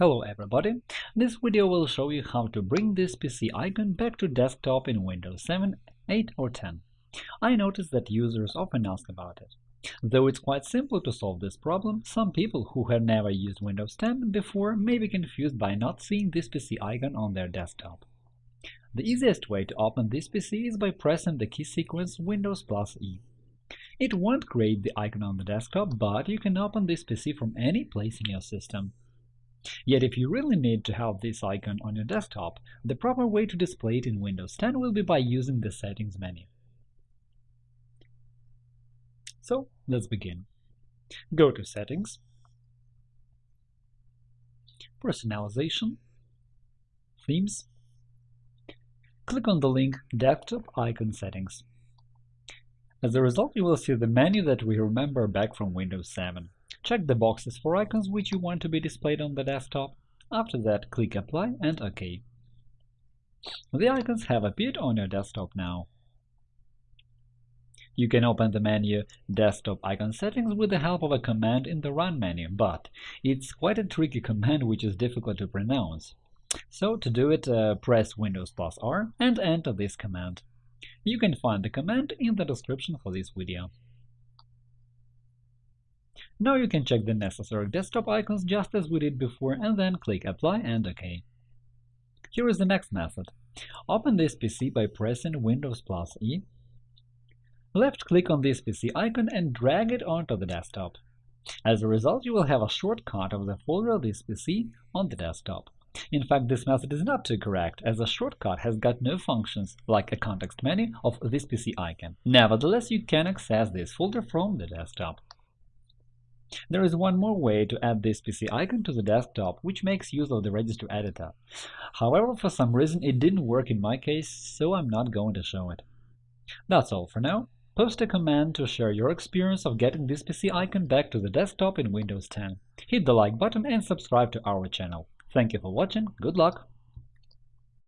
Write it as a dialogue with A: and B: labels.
A: Hello everybody! This video will show you how to bring this PC icon back to desktop in Windows 7, 8 or 10. I noticed that users often ask about it. Though it's quite simple to solve this problem, some people who have never used Windows 10 before may be confused by not seeing this PC icon on their desktop. The easiest way to open this PC is by pressing the key sequence Windows plus E. It won't create the icon on the desktop, but you can open this PC from any place in your system. Yet if you really need to have this icon on your desktop, the proper way to display it in Windows 10 will be by using the Settings menu. So let's begin. Go to Settings, Personalization, Themes, click on the link Desktop Icon Settings. As a result, you will see the menu that we remember back from Windows 7. Check the boxes for icons which you want to be displayed on the desktop. After that, click Apply and OK. The icons have appeared on your desktop now. You can open the menu Desktop Icon Settings with the help of a command in the Run menu, but it's quite a tricky command which is difficult to pronounce. So to do it, uh, press Windows plus R and enter this command. You can find the command in the description for this video. Now you can check the necessary desktop icons just as we did before and then click Apply and OK. Here is the next method. Open this PC by pressing Windows plus E. Left-click on this PC icon and drag it onto the desktop. As a result, you will have a shortcut of the folder of this PC on the desktop. In fact, this method is not too correct, as a shortcut has got no functions like a context menu of this PC icon. Nevertheless, you can access this folder from the desktop. There is one more way to add this PC icon to the desktop, which makes use of the register editor. However, for some reason it didn't work in my case, so I'm not going to show it. That's all for now. Post a comment to share your experience of getting this PC icon back to the desktop in Windows 10. Hit the like button and subscribe to our channel. Thank you for watching, good luck!